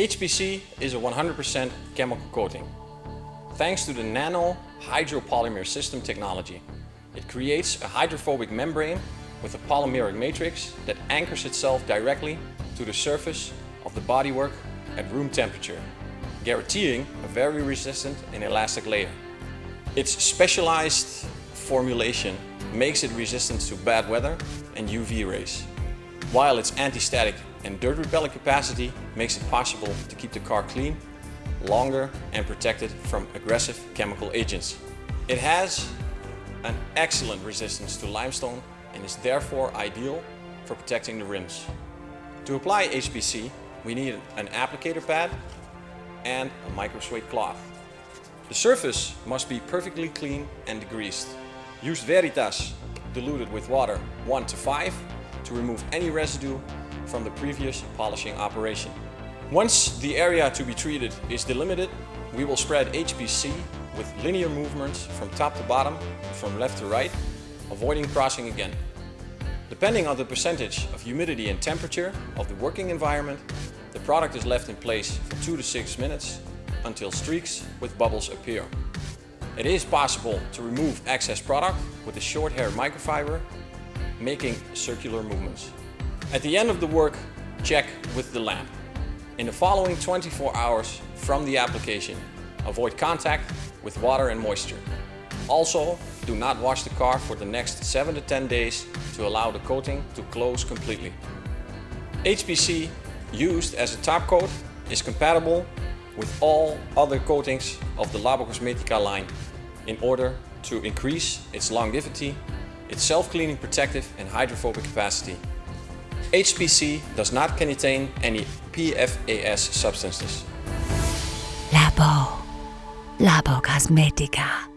HPC is a 100% chemical coating. Thanks to the nano hydropolymer system technology, it creates a hydrophobic membrane with a polymeric matrix that anchors itself directly to the surface of the bodywork at room temperature, guaranteeing a very resistant and elastic layer. Its specialized formulation makes it resistant to bad weather and UV rays, while its anti-static and dirt repelling capacity makes it possible to keep the car clean, longer and protected from aggressive chemical agents. It has an excellent resistance to limestone and is therefore ideal for protecting the rims. To apply HPC, we need an applicator pad and a micro microsuede cloth. The surface must be perfectly clean and degreased. Use Veritas diluted with water 1 to 5 to remove any residue from the previous polishing operation. Once the area to be treated is delimited, we will spread HPC with linear movements from top to bottom, from left to right, avoiding crossing again. Depending on the percentage of humidity and temperature of the working environment, the product is left in place for 2 to 6 minutes until streaks with bubbles appear. It is possible to remove excess product with a short hair microfiber, making circular movements. At the end of the work, check with the lamp. In the following 24 hours from the application, avoid contact with water and moisture. Also, do not wash the car for the next 7 to 10 days to allow the coating to close completely. HPC used as a top coat is compatible with all other coatings of the Labo Cosmetica line in order to increase its longevity, its self-cleaning protective and hydrophobic capacity. HPC does not contain any PFAS substances. Labo. Labo Cosmetica.